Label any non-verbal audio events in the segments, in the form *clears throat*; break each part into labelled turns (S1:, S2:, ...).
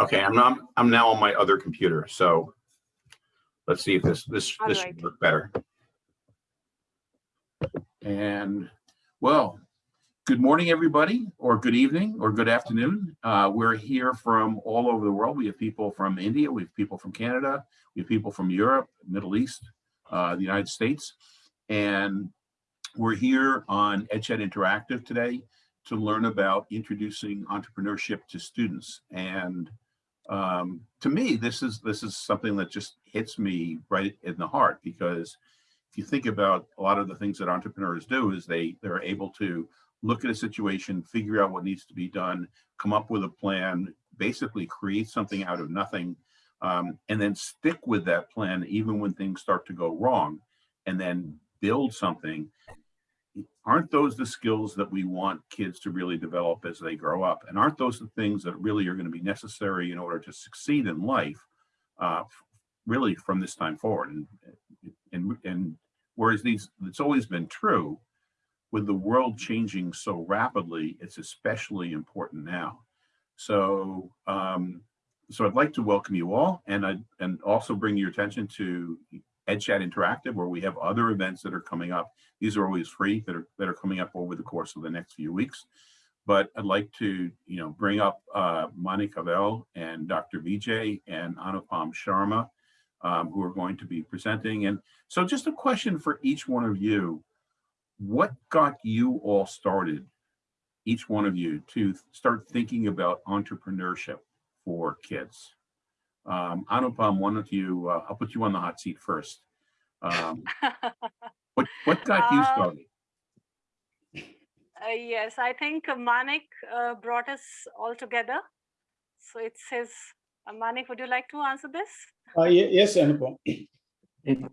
S1: Okay, I'm not, I'm now on my other computer, so let's see if this, this,
S2: All
S1: this
S2: right.
S1: should work better. And, well, good morning, everybody, or good evening, or good afternoon. Uh, we're here from all over the world. We have people from India, we have people from Canada, we have people from Europe, Middle East, uh, the United States. And we're here on EdChat Interactive today to learn about introducing entrepreneurship to students. And um, to me, this is this is something that just hits me right in the heart because if you think about a lot of the things that entrepreneurs do is they they're able to look at a situation, figure out what needs to be done, come up with a plan, basically create something out of nothing, um, and then stick with that plan even when things start to go wrong, and then build something aren't those the skills that we want kids to really develop as they grow up? And aren't those the things that really are going to be necessary in order to succeed in life, uh, really from this time forward? And, and, and whereas these, it's always been true, with the world changing so rapidly, it's especially important now. So, um, so I'd like to welcome you all and I and also bring your attention to EdChat Interactive, where we have other events that are coming up. These are always free that are that are coming up over the course of the next few weeks. But I'd like to, you know, bring up uh, Monica Vel and Dr. Vijay and Anupam Sharma, um, who are going to be presenting. And so just a question for each one of you. What got you all started, each one of you, to start thinking about entrepreneurship for kids? Um, Anupam, why don't you, uh, I'll put you on the hot seat first. Um, *laughs* what, what got you
S2: Uh,
S1: started?
S2: Uh, yes, I think Manik uh, brought us all together. So it's his. Uh, Manik, would you like to answer this?
S3: Uh, yes, Anupam. *coughs*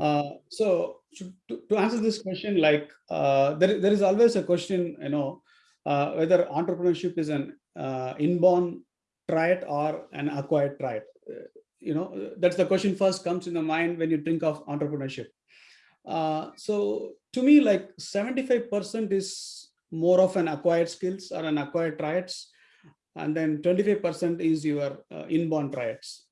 S4: Uh,
S3: so to, to- to answer this question, like uh, there, there is always a question, you know, uh, whether entrepreneurship is an uh, inborn trait or an acquired trait. Uh, you know, uh, that's the question first comes in the mind when you think of entrepreneurship. Uh, so to me, like 75% is more of an acquired skills or an acquired traits, and then 25% is your uh, inborn traits.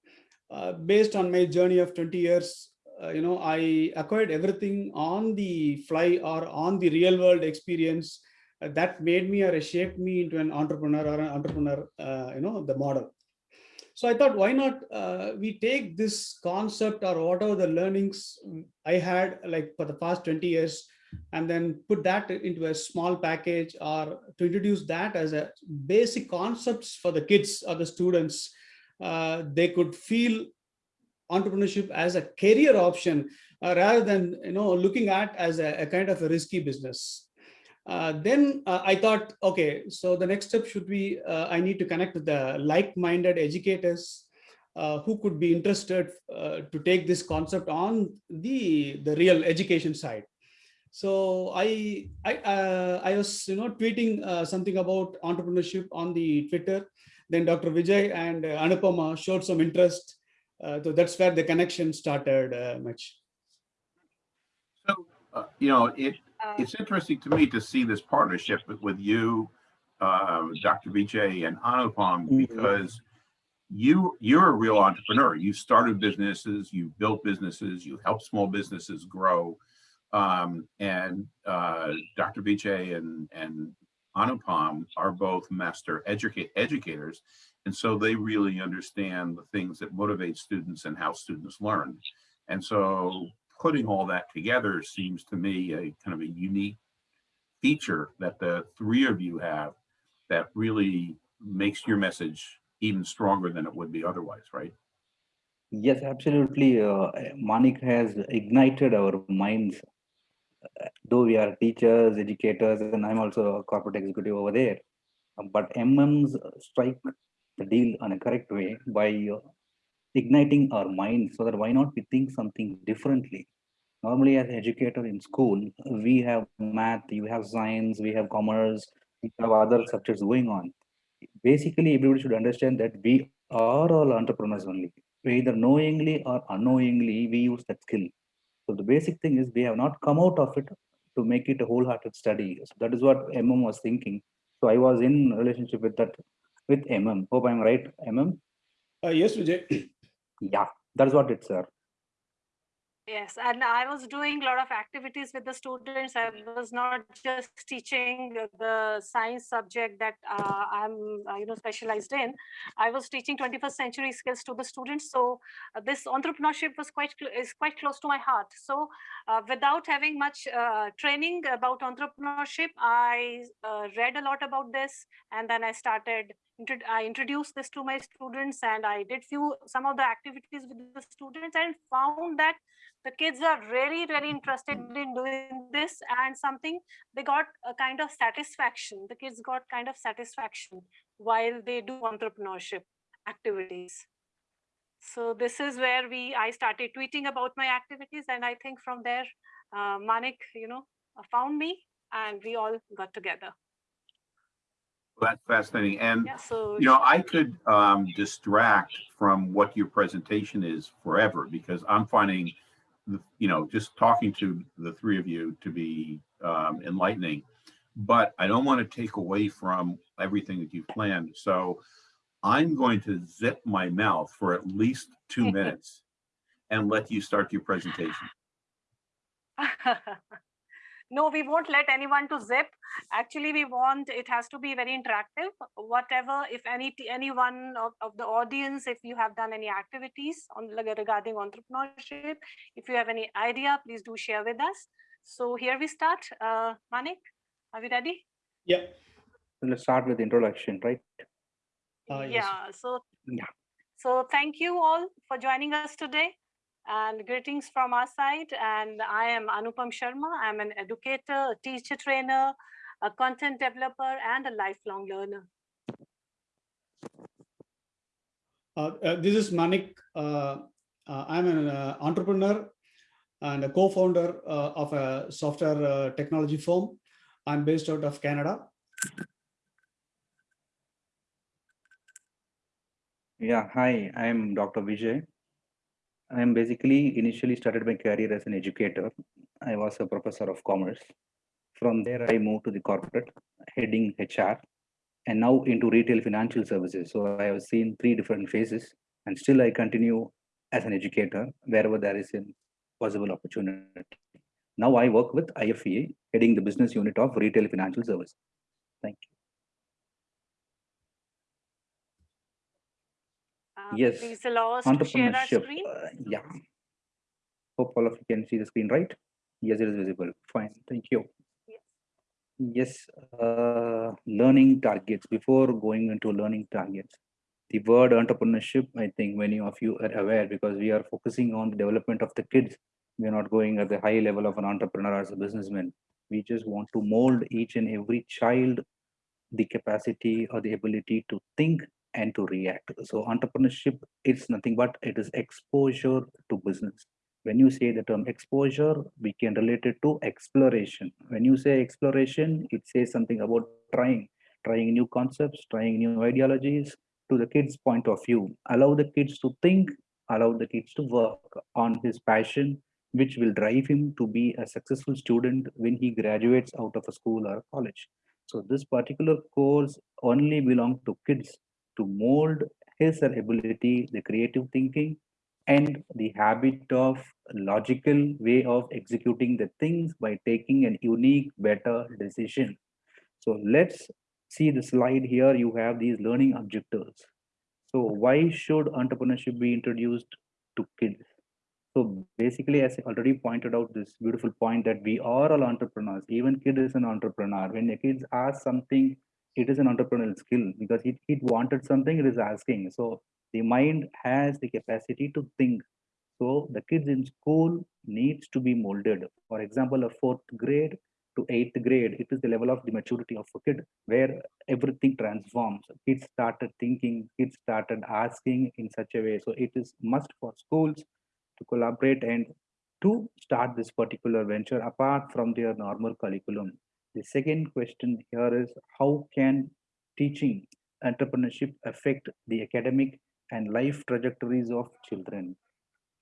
S3: Uh, based on my journey of 20 years, uh, you know, I acquired everything on the fly or on the real world experience that made me or shaped me into an entrepreneur or an entrepreneur, uh, you know, the model. So I thought, why not uh, we take this concept or whatever the learnings I had like for the past 20 years and then put that into a small package or to introduce that as a basic concepts for the kids or the students. Uh, they could feel entrepreneurship as a career option uh, rather than you know looking at as a, a kind of a risky business. Uh, then uh, I thought, okay, so the next step should be uh, I need to connect with the like-minded educators uh, who could be interested uh, to take this concept on the the real education side. So I I uh, I was you know tweeting something about entrepreneurship on the Twitter. Then Dr. Vijay and Anupama showed some interest. So that's where the connection started much.
S1: So, uh, you know, it,
S2: Uh,
S1: it's interesting to me to see this partnership with, with you, uh, Dr. Vijay and Anupam,
S3: Mhm.
S1: because you, you're a real entrepreneur. You started businesses, you built businesses, you helped small businesses grow. Um, and uh, Dr. Vijay and, and Anupam are both master educate educators. And so they really understand the things that motivate students and how students learn. And so putting all that together seems to me a kind of a unique feature that the three of you have that really makes your message even stronger than it would be otherwise, right?
S4: yes, absolutely. Uh, Manik has ignited our minds. Though we are teachers, educators, and I'm also a corporate executive over there. But MMs strike the deal on a correct way by uh, igniting our minds so that why not we think something differently? Normally as an educator in school, we have math, you have science, we have commerce, we have other subjects going on. Basically, everybody should understand that we are all entrepreneurs only. Either knowingly or unknowingly, we use that skill. So the basic thing is we have not come out of it to make it a wholehearted study. So that is what MM was thinking. So I was in relationship with that with MM. Hope I'm right, MM?
S3: Uh, yes, Vijay.
S4: Yeah, that's what it's, sir.
S2: Yes, and I was doing a lot of activities with the students. I was not just teaching the- science subject that uh, I'm, uh, you know, specialized in. I was teaching 21st century skills to the students. So uh, this entrepreneurship was quite is quite close to my heart. So uh, without having much uh, training about entrepreneurship, I uh, read a lot about this, and then I started. I introduced this to my students, and I did few some of the activities with the students, and found that the kids are really really interested in doing this and something they got a kind of satisfaction. The kids got kind of satisfaction while they do entrepreneurship activities. So this is where we i started tweeting about my activities and i think from there uh, manik you know found me and we all got together
S1: That's fascinating. And,
S2: yeah so
S1: you know, I could um, distract from what your presentation is forever because I'm finding, the- you know, just talking to the three of you to be um, enlightening. But I don't want to take away from everything that you've planned. So I'm going to zip my mouth for at least two *laughs* minutes and let you start your presentation. *laughs*
S2: no we won't let anyone to zip actually we want it has to be very interactive whatever if any t- anyone of, of the audience if you have done any activities on like, regarding entrepreneurship if you have any idea please do share with us so here we start uh manik are we ready
S3: Yeah.
S4: Let's start with introduction, right?
S3: Uh, yes.
S2: yeah so
S4: Yeah.
S2: so thank you all for joining us today and greetings from our side and i am anupam sharma i'm an educator a teacher trainer a content developer and a lifelong learner
S3: Uh, uh, this is Manik. Uh, uh, I'm an uh, entrepreneur and a co-founder uh, of a software uh, technology firm. I'm based out of Canada.
S4: Yeah, hi, I'm Dr. Vijay. I'm basically initially started my career as an educator. I was a professor of commerce. From there, I moved to the corporate, heading HR, and now into retail financial services. So I have seen three different phases, and still I continue as an educator wherever there is a possible opportunity. Now I work with IFEA, heading the business unit of retail financial service. Thank you. Yes,
S2: please allow us to share our screen?
S4: Uh, yeah. Hope all of you can see the screen right? Yes it is visible. Fine. Thank you.
S2: Yes.
S4: yes uh, learning targets. Before going into learning targets the word entrepreneurship i think many of you are aware because we are focusing on the development of the kids. We are not going at the high level of an entrepreneur as a businessman. We just want to mold each and every child the capacity or the ability to think and to react. So entrepreneurship is nothing but it is exposure to business. When you say the term exposure, we can relate it to exploration. When you say exploration, it says something about trying, trying new concepts, trying new ideologies to the kids' point of view. Allow the kids to think, allow the kids to work on his passion, which will drive him to be a successful student when he graduates out of a school or a college. So this particular course only belong to kids to mold his or ability, the creative thinking, and the habit of logical way of executing the things by taking an unique, better decision. So let's see the slide here. You have these learning objectives. So why should entrepreneurship be introduced to kids? So basically, as I already pointed out this beautiful point that we are all entrepreneurs. Even kid is an entrepreneur. When a kid asks something, it is an entrepreneurial skill because it, it wanted something, it is asking. So the mind has the capacity to think. So the kids in school needs to be molded. For example, a fourth grade to eighth grade, it is the level of the maturity of a kid where everything transforms. Kids started thinking, kids started asking in such a way. So it is must for schools to collaborate and to start this particular venture apart from their normal curriculum. The second question here is how can teaching entrepreneurship affect the academic and life trajectories of children?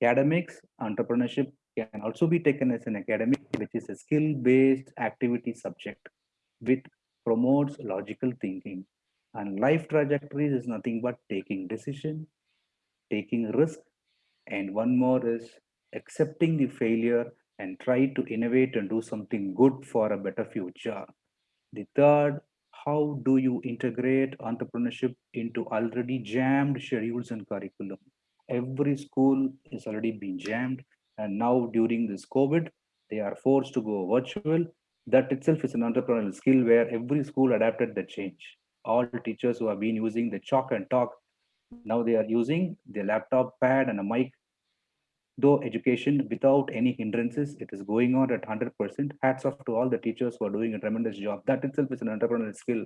S4: Academics, entrepreneurship can also be taken as an academic, which is a skill-based activity subject, which promotes logical thinking. And life trajectories is nothing but taking decision, taking risk, and one more is accepting the failure and try to innovate and do something good for a better future. The third, how do you integrate entrepreneurship into already jammed schedules and curriculum? Every school is already being jammed, and now during this COVID, they are forced to go virtual. That itself is an entrepreneurial skill where every school adapted the change. All teachers who have been using the chalk and talk, now they are using the laptop pad and a mic though education without any hindrances, it is going on at 100%. Hats off to all the teachers who are doing a tremendous job. That itself is an entrepreneurial skill.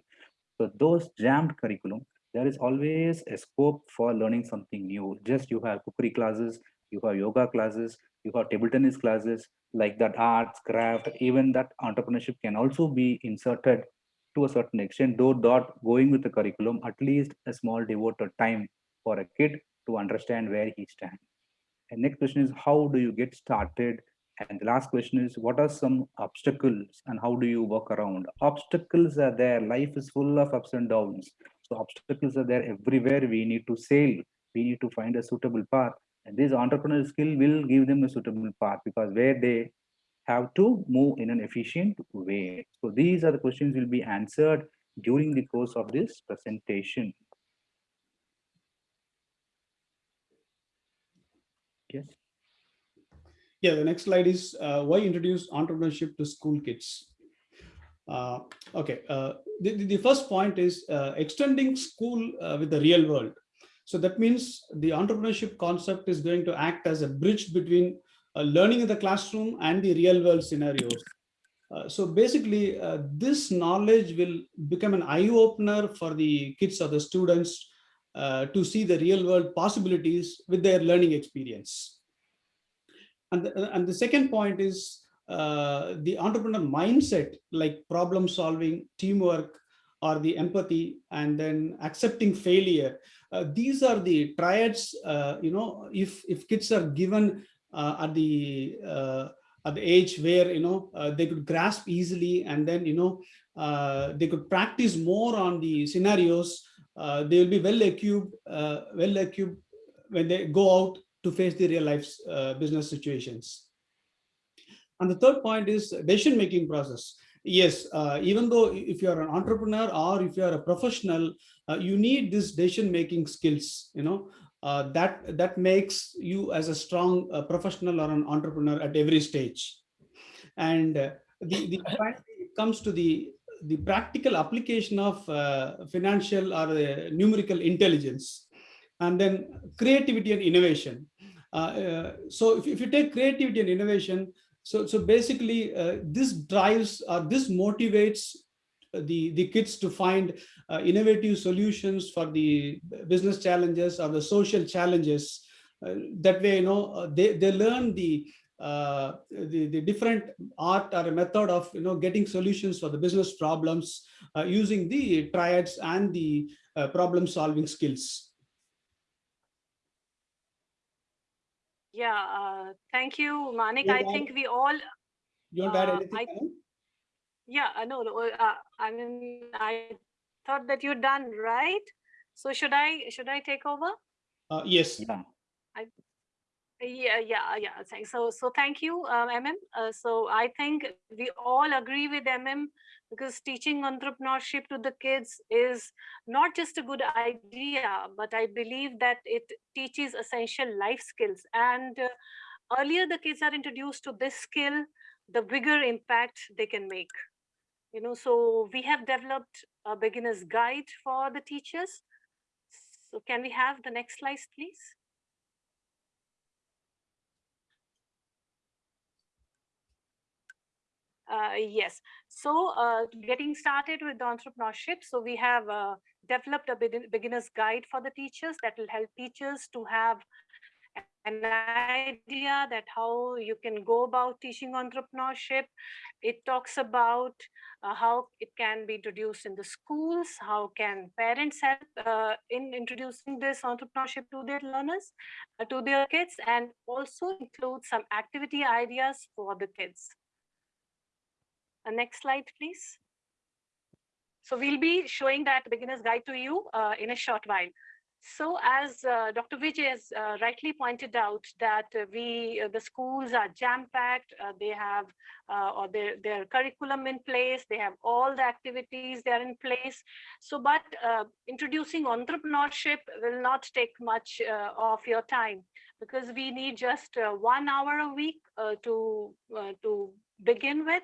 S4: So those jammed curriculum, there is always a scope for learning something new. Just you have cookery classes, you have yoga classes, you have table tennis classes, like that arts, craft, even that entrepreneurship can also be inserted to a certain extent, though not going with the curriculum, at least a small devoted time for a kid to understand where he stands. And next question is how do you get started? And the last question is what are some obstacles and how do you work around? Obstacles are there. Life is full of ups and downs. So obstacles are there everywhere. We need to sail. We need to find a suitable path. And this entrepreneurial skill will give them a suitable path because where they have to move in an efficient way. So these are the questions will be answered during the course of this presentation. Yes.
S3: Yeah, the next slide is uh, why introduce entrepreneurship to school kids. Uh, okay, uh, the, the, the first point is uh, extending school uh, with the real world. So that means the entrepreneurship concept is going to act as a bridge between uh, learning in the classroom and the real world scenarios. so basically, this knowledge will become an eye opener for the kids or the students uh, to see the real world possibilities with their learning experience. And the, and the second point is uh, the entrepreneur mindset, like problem solving, teamwork, or the empathy, and then accepting failure. Uh, these are the triads, uh, you know, if, if kids are given uh, at the uh, at the age where you know uh, they could grasp easily and then you know uh, they could practice more on the scenarios uh, they will be well equipped, uh, well equipped when they go out to face the real life uh, business situations. And the third point is decision-making process. Yes, uh, even though if you are an entrepreneur or if you are a professional, uh, you need this decision-making skills, you know, uh, that, that makes you as a strong professional or an entrepreneur at every stage. And the, the *laughs* comes to the the practical application of uh, financial or uh, numerical intelligence and then creativity and innovation. Uh, uh so if, if, you take creativity and innovation, so, so basically uh, this drives or this motivates the, the kids to find uh, innovative solutions for the business challenges or the social challenges. that way, you know, they, they learn the uh, the, the different art or a method of you know getting solutions for the business problems uh, using the triads and the uh, problem solving skills.
S2: Yeah, uh, thank you, Manik. I think we all.
S3: You want to add uh, anything? I,
S2: yeah, no, no I mean, I thought that you're done, right? So should I should I take over?
S3: yes.
S4: Yeah.
S2: I, yeah, yeah, yeah. Thanks. So, so thank you, um, MM. Uh, so I think we all agree with MM because teaching entrepreneurship to the kids is not just a good idea, but I believe that it teaches essential life skills. And uh, earlier the kids are introduced to this skill, the bigger impact they can make. You know, so we have developed a beginner's guide for the teachers. So can we have the next slide, please? Uh, yes. So uh, getting started with the entrepreneurship. So we have uh, developed a beginner's guide for the teachers that will help teachers to have an idea that how you can go about teaching entrepreneurship. It talks about uh, how it can be introduced in the schools, how can parents help uh, in introducing this entrepreneurship to their learners, uh, to their kids, and also include some activity ideas for the kids. Uh, next slide, please. So we'll be showing that beginner's guide to you uh, in a short while. So as uh, Dr. Vijay has uh, rightly pointed out that uh, we, uh, the schools are jam-packed, uh, they have or their, their curriculum in place, they have all the activities they are in place. So, but introducing entrepreneurship will not take much of your time because we need just one hour a week to, to begin with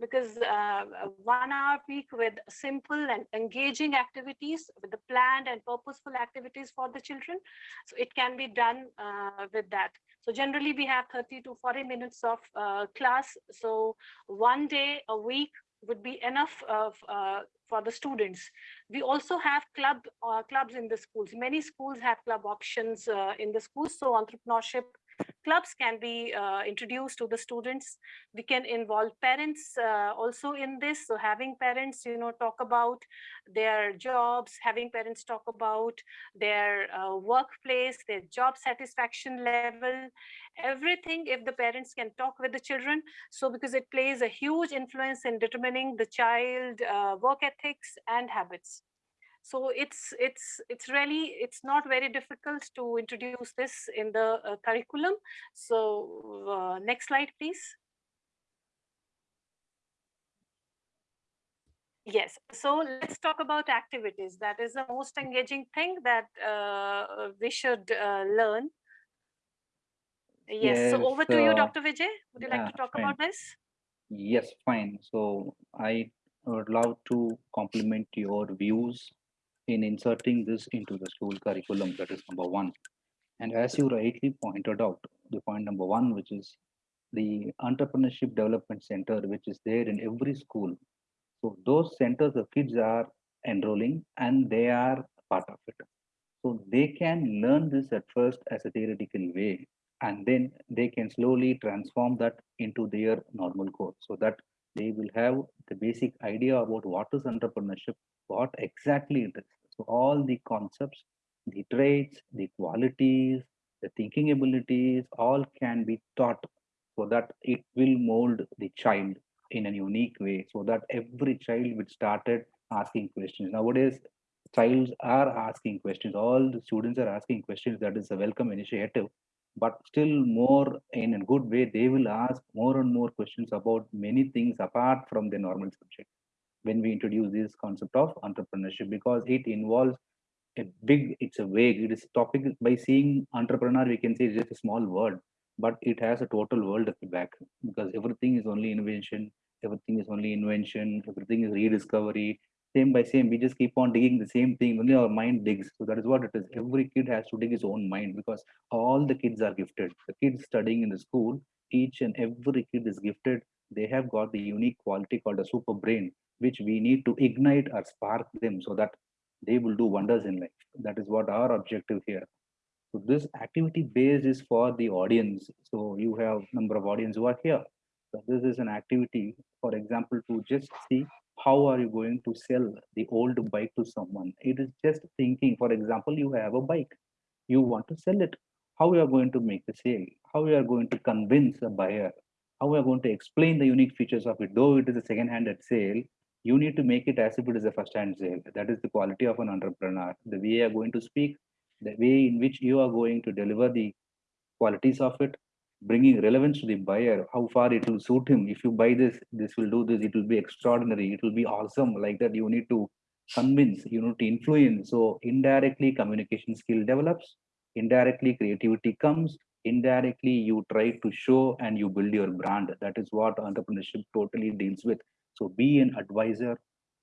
S2: because uh, one hour week with simple and engaging activities with the planned and purposeful activities for the children. So it can be done uh, with that. So generally we have 30 to 40 minutes of uh, class. So one day a week would be enough of, uh, for the students. We also have club uh, clubs in the schools. Many schools have club options uh, in the schools. So entrepreneurship clubs can be uh, introduced to the students. We can involve parents uh, also in this. So having parents, you know, talk about their jobs, having parents talk about their uh, workplace, their job satisfaction level, everything if the parents can talk with the children. So because it plays a huge influence in determining the child uh, work ethics and habits. So it's it's it's really it's not very difficult to introduce this in the uh, curriculum. So uh, next slide, please. Yes, so let's talk about activities. That is the most engaging thing that uh, we should uh, learn. Yes, so over to you,
S4: uh,
S2: Dr. Vijay. Would you like to talk
S4: fine.
S2: about this?
S4: Yes, fine. So I would love to compliment your views in inserting this into the school curriculum. That is number one. And as you rightly pointed out, the point number one, which is the entrepreneurship development center, which is there in every school. So those centers, the kids are enrolling and they are part of it. So they can learn this at first as a theoretical way, and then they can slowly transform that into their normal course so that they will have the basic idea about what is entrepreneurship, what exactly it is. So all the concepts, the traits, the qualities, the thinking abilities, all can be taught so that it will mold the child in a unique way so that every child would started asking questions. Nowadays, childs are asking questions. All the students are asking questions. That is a welcome initiative. But still more in a good way, they will ask more and more questions about many things apart from the normal subject when we introduce this concept of entrepreneurship because it involves a big, it's a vague, it is topic by seeing entrepreneur, we can say it's just a small word, but it has a total world at the back because everything is only invention, everything is only invention, everything is rediscovery. Same by same, we just keep on digging the same thing, only our mind digs. So that is what it is. Every kid has to dig his own mind because all the kids are gifted. The kids studying in the school, each and every kid is gifted. They have got the unique quality called a super brain, which we need to ignite or spark them so that they will do wonders in life. That is what our objective here. So this activity based is for the audience. So you have number of audience who are here. So this is an activity, for example, to just see how are you going to sell the old bike to someone. It is just thinking, for example, you have a bike, you want to sell it. How you are going to make the sale? How you are going to convince a buyer? How we are going to explain the unique features of it? Though it is a second-handed sale, you need to make it as if it is a first-hand sale. That is the quality of an entrepreneur. The way you are going to speak, the way in which you are going to deliver the qualities of it, bringing relevance to the buyer, how far it will suit him. If you buy this, this will do this, it will be extraordinary, it will be awesome. Like that, you need to convince, you need to influence. So indirectly communication skill develops, indirectly creativity comes, indirectly you try to show and you build your brand. That is what entrepreneurship totally deals with. So be an advisor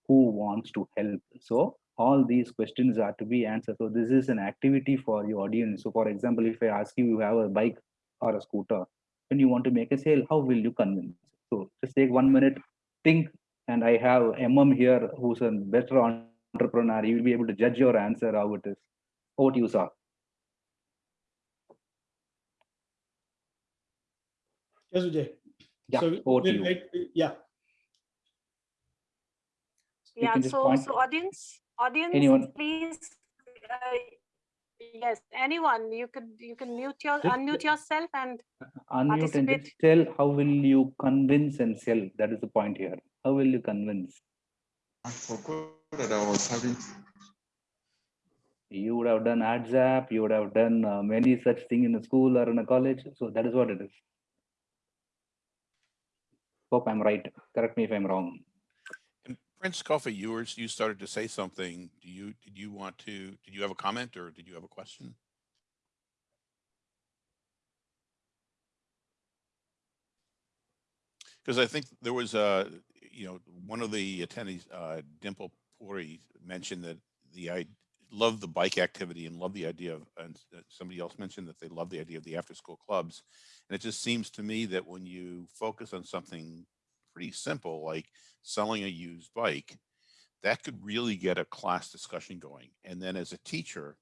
S4: who wants to help. So all these questions are to be answered. So this is an activity for your audience. So for example, if I ask you, you have a bike or a scooter, when you want to make a sale, how will you convince? So just take one minute, think, and I have MM here who's a better entrepreneur. You will be able to judge your answer how it is. Over to you, sir.
S3: Yes, Vijay.
S4: Yeah,
S3: So
S4: over to
S3: we'll
S4: you.
S3: wait- Yeah,
S2: Yeah, so, so audience, audience,
S4: Anyone?
S2: please. uh, Yes, anyone, you could, you can mute your,
S4: Just-
S2: unmute yourself and
S4: Unmute and just tell how will you convince and sell? That is the point here. How will you convince?
S5: I forgot that I was having.
S4: You would have done AdZap, you would have done uh, many such thing in a school or in a college. So that is what it is. Hope I'm right. Correct me if I'm wrong.
S1: Prince Coffee, you were, you started to say something. Do you, did you want to, did you have a comment or did you have a question? Because I think there was a, you know, one of the attendees, uh, Dimple Puri mentioned that the, I love the bike activity and love the idea of, and uh, somebody else mentioned that they love the idea of the after-school clubs. And it just seems to me that when you focus on something pretty simple, like selling a used bike, that could really get a class discussion going. And then as a teacher,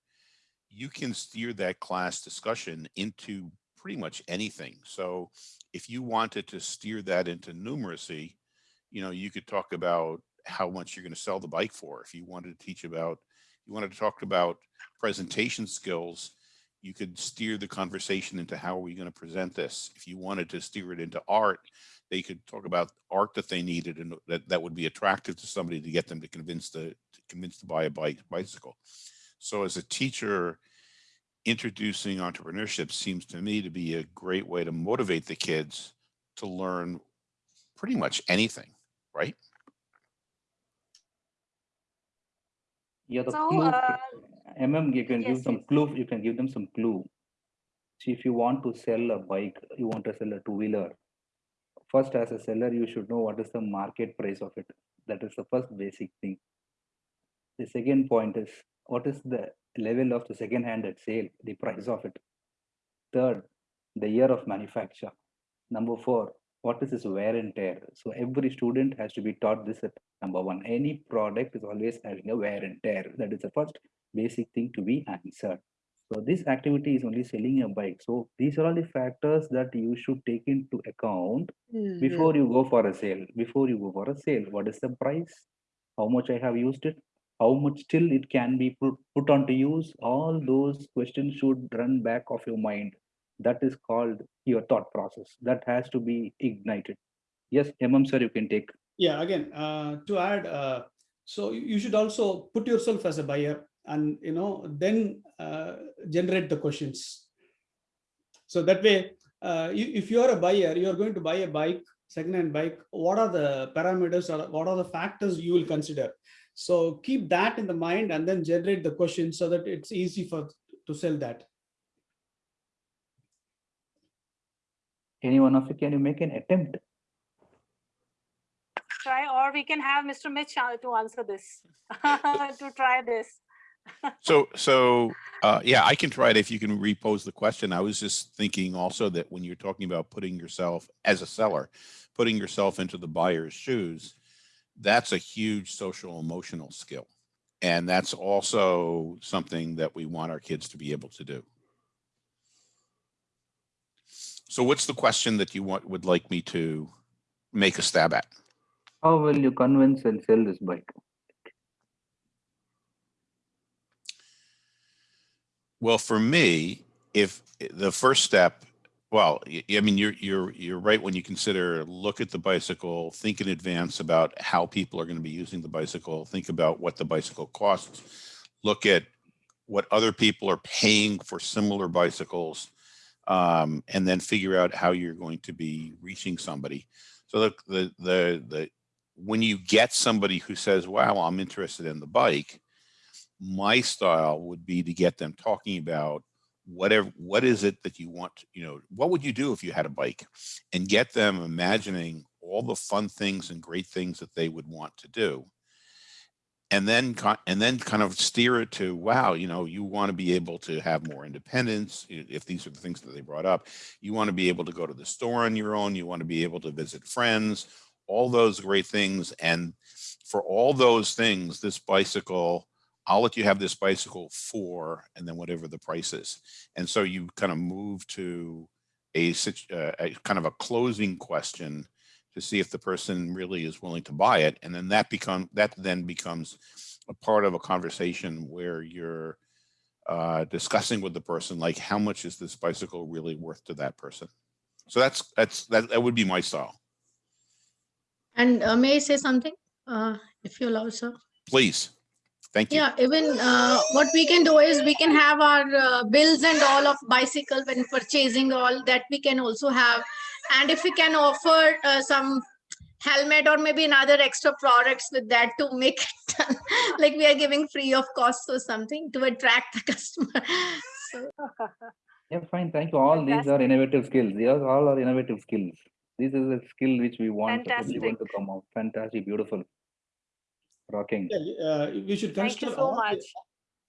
S1: you can steer that class discussion into pretty much anything. So if you wanted to steer that into numeracy, you know, you could talk about how much you're going to sell the bike for. If you wanted to teach about, you wanted to talk about presentation skills, you could steer the conversation into how are we going to present this. If you wanted to steer it into art, they could talk about art that they needed and that, that would be attractive to somebody to get them to convince the to convince to buy a bike bicycle. So as a teacher, introducing entrepreneurship seems to me to be a great way to motivate the kids to learn pretty much anything, right?
S4: Yeah, the
S2: So,
S4: clue,
S2: uh,
S4: MM, you can give some clue, you can give them some clue. See, if you want to sell a bike, you want to sell a two-wheeler. First, as a seller, you should know what is the market price of it. That is the first basic thing. The second point is, what is the level of the second-hand at sale, the price of it. Third, the year of manufacture. Number four, what is its wear and tear? So every student has to be taught this at number one. Any product is always having a wear and tear. That is the first basic thing to be answered. So this activity is only selling a bike. So these are all the factors that you should take into account before you go for a sale. Before you go for a sale, what is the price? How much I have used it? How much still it can be put, put on to use? All those questions should run back of your mind. That is called your thought process. That has to be ignited. Yes, MM sir, you can take.
S3: Yeah, again, uh, to add, uh, so you you should also put yourself as a buyer and, you know, then uh, generate the questions. So that way, uh, if you are a buyer, you are going to buy a bike, second-hand bike, what are the parameters or what are the factors you will consider? So keep that in the mind and then generate the question so that it's easy for, to sell that.
S4: Any one of you, can you make an attempt?
S2: Try, or we can have Mr. Mitch uh, to answer this, *laughs* to try this.
S1: So, so, uh, yeah, I can try it if you can repose the question. I was just thinking also that when you're talking about putting yourself as a seller, putting yourself into the buyer's shoes, that's a huge social emotional skill. And that's also something that we want our kids to be able to do. So what's the question that you want, would like me to make a stab at?
S4: How will you convince and sell this bike?
S1: Well, for me, if the first step, well, I mean, you're, you're, you're right when you consider, look at the bicycle, think in advance about how people are going to be using the bicycle, think about what the bicycle costs, look at what other people are paying for similar bicycles, um, and then figure out how you're going to be reaching somebody. So the, the, the, the, when you get somebody who says, wow, I'm interested in the bike, my style would be to get them talking about whatever what is it that you want you know what would you do if you had a bike? And get them imagining all the fun things and great things that they would want to do. And then and then kind of steer it to wow you know you want to be able to have more independence if these are the things that they brought up. You want to be able to go to the store on your own. You want to be able to visit friends. All those great things. And for all those things this bicycle I'll let you have this bicycle for, and then whatever the price is. And so you kind of move to a, uh, a kind of a closing question to see if the person really is willing to buy it. And then that become, that then becomes a part of a conversation where you're uh, discussing with the person, like how much is this bicycle really worth to that person? So that's, that's, that, that would be my style.
S6: And uh, may I say something? Uh, if you allow, sir.
S7: Please. Thank you.
S6: Yeah, even uh, what we can do is we can have our uh, bills and all of bicycle when purchasing all that we can also have. And if we can offer uh, some helmet or maybe another extra products with that to make it *laughs* like we are giving free of cost or something to attract the *laughs* customer. So
S4: Yeah, fine. Thank you. All these are innovative skills. These are all are innovative skills. This is a skill which we want everyone
S2: Fantastic.
S4: to come out. Fantastic, beautiful. Rocking.
S3: Yeah, uh, we should
S2: Thank you
S3: consider.
S2: so
S3: all the-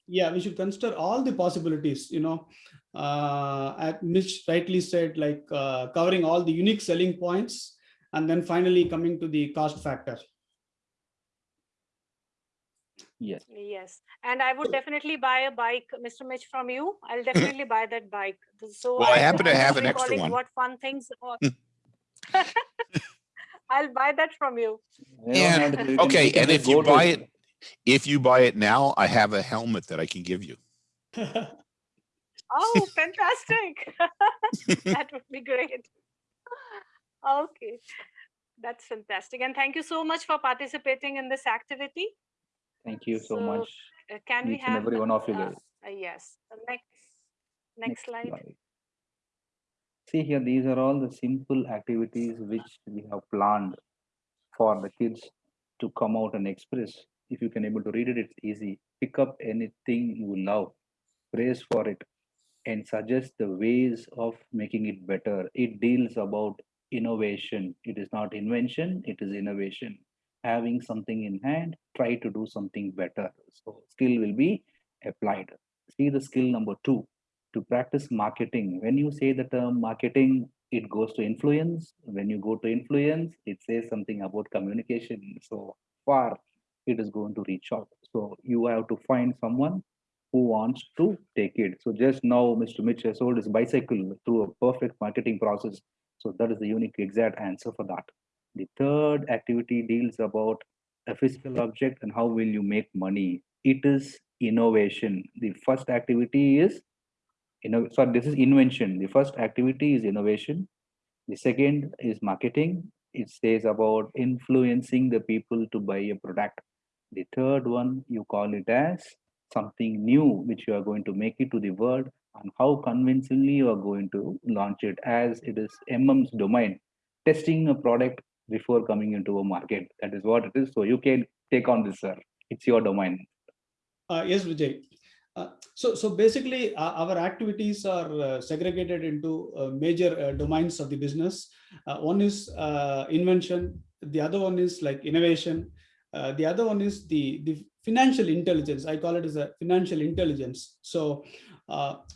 S3: Yeah, we should consider all the possibilities, you know. Uh, at Mitch rightly said, like uh, covering all the unique selling points and then finally coming to the cost factor.
S4: Yes.
S2: Yes, and I would definitely buy a bike, Mr. Mitch, from you. I'll *laughs* definitely buy that bike. So.
S7: Well, I happen to have an extra one.
S2: What fun things. *laughs* *laughs* or- I'll buy that from you.
S4: You
S7: And-
S4: have to- you can-
S7: Okay, and if you buy it, if you buy it now, I have a helmet that I can give you. *laughs*
S2: Oh, fantastic. *laughs* That would be great. Okay, that's fantastic. And thank you so much for participating in this activity.
S4: Thank you so
S2: So,
S4: much.
S2: Uh, Can we
S4: Each and
S2: have?
S4: every
S2: the-
S4: one of you
S2: uh,
S4: guys.
S2: uh, Yes, the next, next slide.
S4: See here, these are all the simple activities which we have planned for the kids to come out and express. If you can able to read it, it's easy. Pick up anything you love, praise for it, and suggest the ways of making it better. It deals about innovation. It is not invention, it is innovation. Having something in hand, try to do something better. So skill will be applied. See the skill number two to practice marketing. When you say the term marketing, it goes to influence. When you go to influence, it says something about communication. So far, it is going to reach out. So you have to find someone who wants to take it. So just now, Mr. Mitch has sold his bicycle through a perfect marketing process. So that is the unique exact answer for that. The third activity deals about a physical object and how will you make money. It is innovation. The first activity is you know, so this is invention. The first activity is innovation. The second is marketing. It says about influencing the people to buy a product. The third one, you call it as something new, which you are going to make it to the world and how convincingly you are going to launch it as it is MM's domain, testing a product before coming into a market. That is what it is. So you can take on this, sir. It's your domain.
S3: Uh, yes, Vijay. Uh, so, so basically, uh, our activities are uh, segregated into uh, major uh, domains of the business. Uh, one is invention. The other one is like innovation. The other one is the the financial intelligence. I call it as a financial intelligence. So,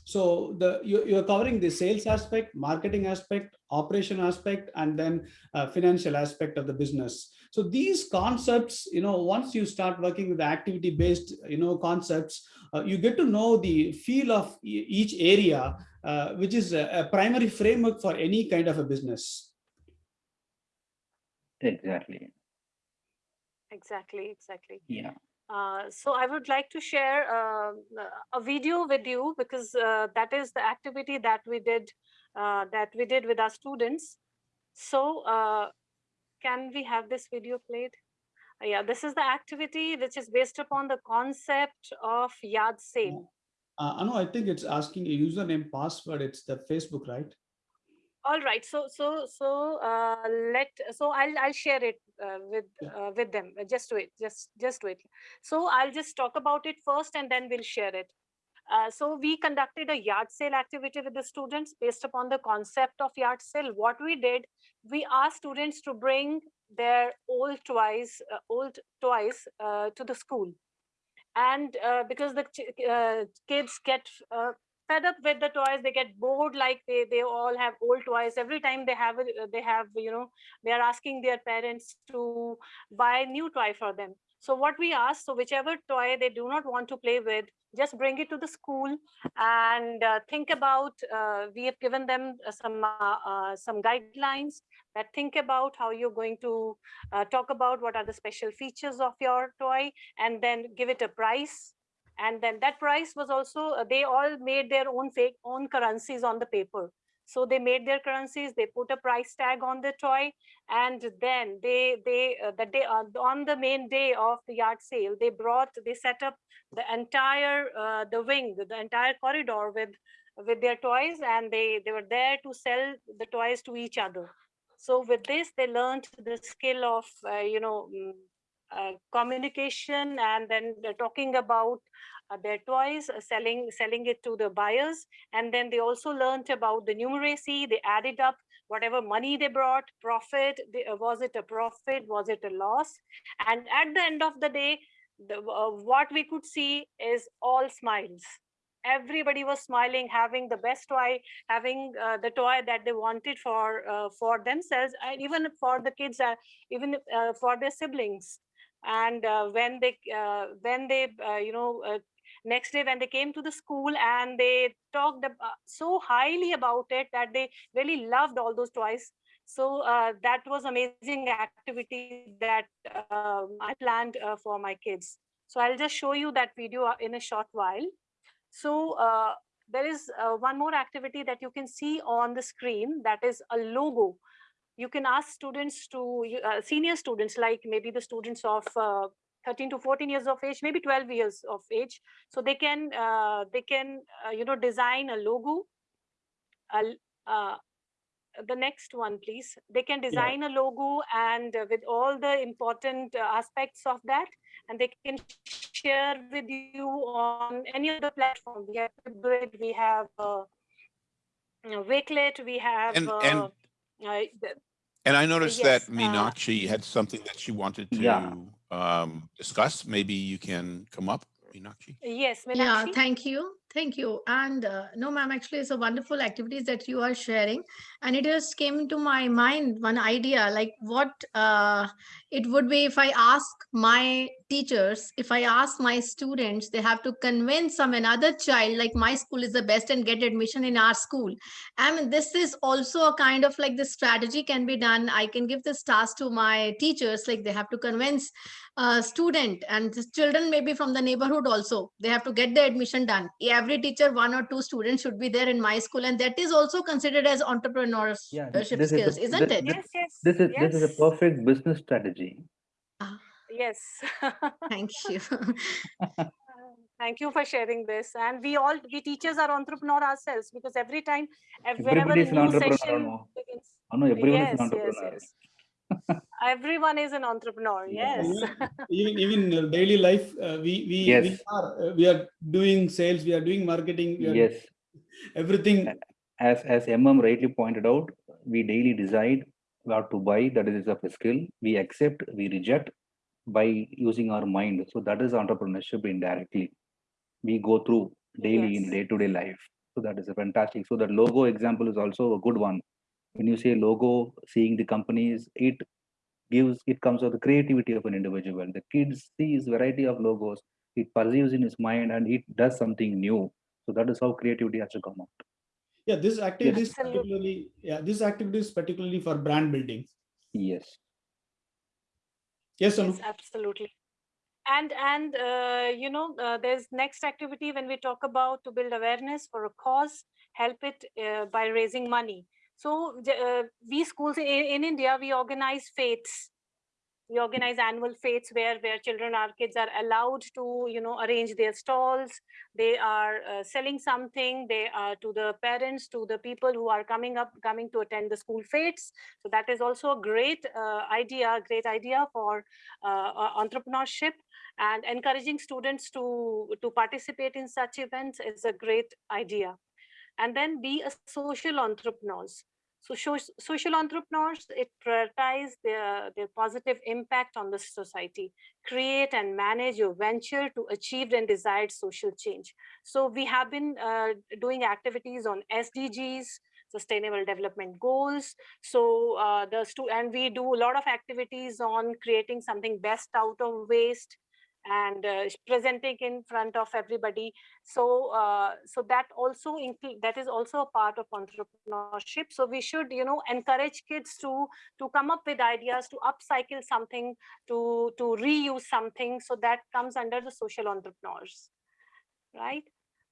S3: so the you, you're covering the sales aspect, marketing aspect, operation aspect, and then financial aspect of the business. So these concepts, you know, once you start working with activity-based, you know, concepts, you get to know the feel of each area, uh, which is a, a primary framework for any kind of a business.
S4: Exactly.
S2: Exactly, exactly.
S4: Yeah.
S2: Uh, so I would like to share uh, a video with you because uh, that is the activity that we did uh, that we did with our students. So uh, can we have this video played? Yeah, this is the activity which is based upon the concept of yard sale.
S3: Uh, I know, I think it's asking a username password. It's the Facebook, right?
S2: All right, so so so uh, let so I'll I'll share it uh, with
S3: Yeah.
S2: uh, with them. Just wait, just just wait. So I'll just talk about it first, and then we'll share it. Uh, so we conducted a yard sale activity with the students based upon the concept of yard sale. What we did, we asked students to bring their old toys, uh, old toys uh, to the school, and uh, because the kids get fed up with the toys they get bored like they they all have old toys. Every time they have they have you know they are asking their parents to buy new toy for them so what we ask so whichever toy they do not want to play with just bring it to the school and uh, think about uh, we have given them uh, some uh, uh, some guidelines that think about how you're going to uh, talk about what are the special features of your toy and then give it a price. And then that price was also they all made their own fake own currencies on the paper So they made their currencies, they put a price tag on the toy, and then they they uh, the day uh, on the main day of the yard sale, they brought they set up the entire uh, the wing, the, entire corridor with with their toys, and they they were there to sell the toys to each other. So with this, they learned the skill of uh, you know mm, uh, communication, and then talking about uh, their toys, uh, selling selling it to the buyers, and then they also learned about the numeracy. They added up whatever money they brought, profit. They, uh, was it a profit? Was it a loss? And at the end of the day, the, uh, what we could see is all smiles. Everybody was smiling, having the best toy, having uh, the toy that they wanted for uh, for themselves, and even for the kids, uh, even uh, for their siblings and uh, when they uh, when they uh, you know uh, next day when they came to the school and they talked uh, so highly about it that they really loved all those toys. So uh, that was amazing activity that um, i planned uh, for my kids. So i'll just show you that video uh, in a short while. So uh, there is uh, one more activity that you can see on the screen that is a logo. You can ask students to senior students like maybe the students of 13 to 14 years of age maybe 12 years of age. So they can uh, they can uh, you know design a logo. A l- uh, the next one please. They can design a logo and uh, with all the important uh, aspects of that and they can share with you on any other platform. We have Flipgrid, we have uh, you know, Wakelet, we have
S7: And-
S2: uh,
S7: and-
S2: uh,
S7: And I noticed that
S2: yes, uh,
S7: Meenakshi had something that she wanted
S4: Yeah.
S7: To um, discuss. Maybe you can come up, Meenakshi.
S2: yes
S6: Yeah, thank you. Thank you. And uh, no, ma'am, actually, it's a wonderful activities that you are sharing. And it just came into my mind one idea like what uh, it would be if I ask my teachers, if I ask my students, they have to convince some another child like my school is the best and get admission in our school. I mean, this is also a kind of like this strategy can be done. I can give this task to my teachers, like they have to convince a student and children maybe from the neighborhood also they have to get the admission done every teacher one or two students should be there in my school and that is also considered as entrepreneurship
S4: Yeah, this is
S6: skills
S4: a-
S6: isn't
S4: this-
S6: it?
S2: yes yes
S4: This is this is a perfect business strategy.
S2: yes. *laughs*
S6: Thank you. *laughs*
S2: Thank you for sharing this. And we all we teachers are entrepreneur ourselves because every time ev- whenever a new session begins.
S4: I know everyone is
S2: yes
S4: an
S2: yes
S4: entrepreneur.
S2: yes. Everyone is an entrepreneur *laughs* yes.
S3: Even even in daily life uh, we we, we are uh, we are doing sales we are doing marketing we are
S4: Yes,
S3: everything
S4: as as MM rightly pointed out, we daily decide what to buy. That is a skill. We accept, we reject by using our mind. So that is entrepreneurship indirectly. We go through daily in day-to-day life. So that is a fantastic. So that logo example is also a good one. When you say logo, seeing the companies, it gives it comes out the creativity of an individual. The kids sees variety of logos, it perceives in his mind and it does something new. So that is how creativity has to come out.
S3: Yeah this activity is
S2: Absolutely.
S3: particularly yeah this activity is particularly for brand building
S4: Yes.
S3: yes Anu?
S2: yes absolutely and and uh, you know uh, there's next activity when we talk about to build awareness for a cause help it uh, by raising money so uh, we schools in, in india we organize fetes we organize annual fetes where where children our kids are allowed to you know arrange their stalls. They are uh, selling something. They are to the parents to the people who are coming up coming to attend the school fetes so that is also a great uh, idea great idea for uh, uh, entrepreneurship. And encouraging students to to participate in such events is a great idea. And then be a social entrepreneurs so social entrepreneurs it prioritize their their positive impact on the society. Create and manage your venture to achieve and desired social change. So we have been uh, doing activities on sdgs sustainable development goals. So uh, the and we do a lot of activities on creating something best out of waste and uh, presenting in front of everybody so uh, so that also that is also a part of entrepreneurship so we should you know encourage kids to to come up with ideas to upcycle something to to reuse something so that comes under the social entrepreneurs right